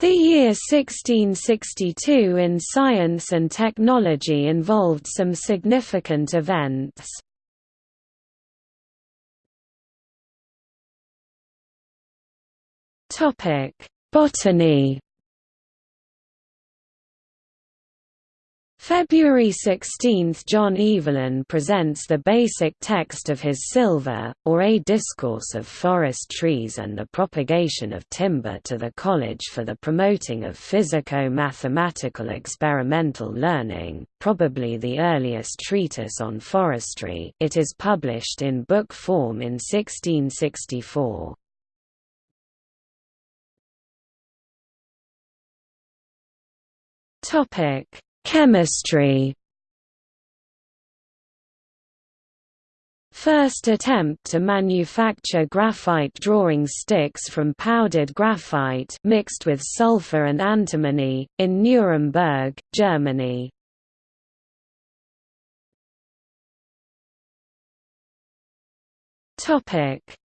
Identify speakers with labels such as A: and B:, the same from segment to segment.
A: The year 1662 in science and technology involved some significant events. Botany February 16 – John Evelyn presents the basic text of his Sylva, or A Discourse of Forest Trees and the Propagation of Timber to the College for the Promoting of Physico-Mathematical Experimental Learning, probably the earliest treatise on forestry it is published in book form in 1664. Topic Chemistry First attempt to manufacture graphite drawing sticks from powdered graphite mixed with sulfur and antimony, in Nuremberg, Germany.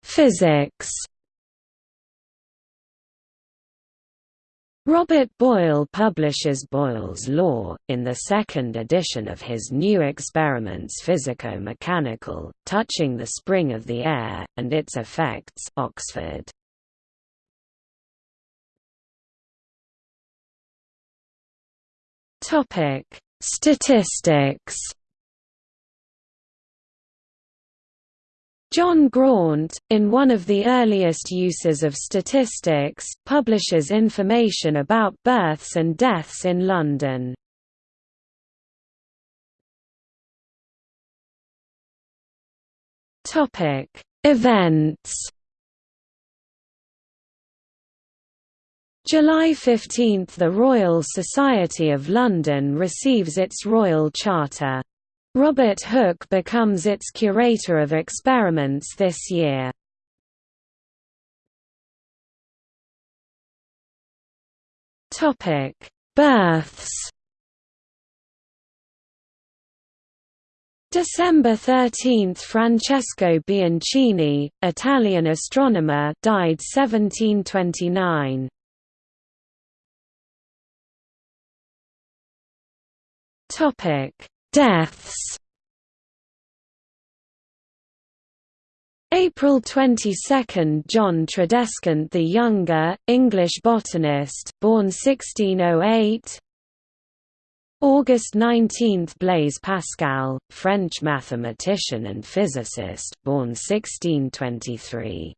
A: Physics Robert Boyle publishes Boyle's law, in the second edition of his New Experiments Physico-Mechanical, touching the spring of the air, and its effects Oxford. Statistics John Graunt, in one of the earliest uses of statistics, publishes information about births and deaths in London. Events July 15 – The Royal Society of London receives its Royal Charter Robert Hooke becomes its curator of experiments this year. Topic: Births. December 13 – Francesco Bianchini, Italian astronomer died 1729. Topic Deaths. April 22 – John Tradescant the Younger, English botanist born 1608 August 19 – Blaise Pascal, French mathematician and physicist born 1623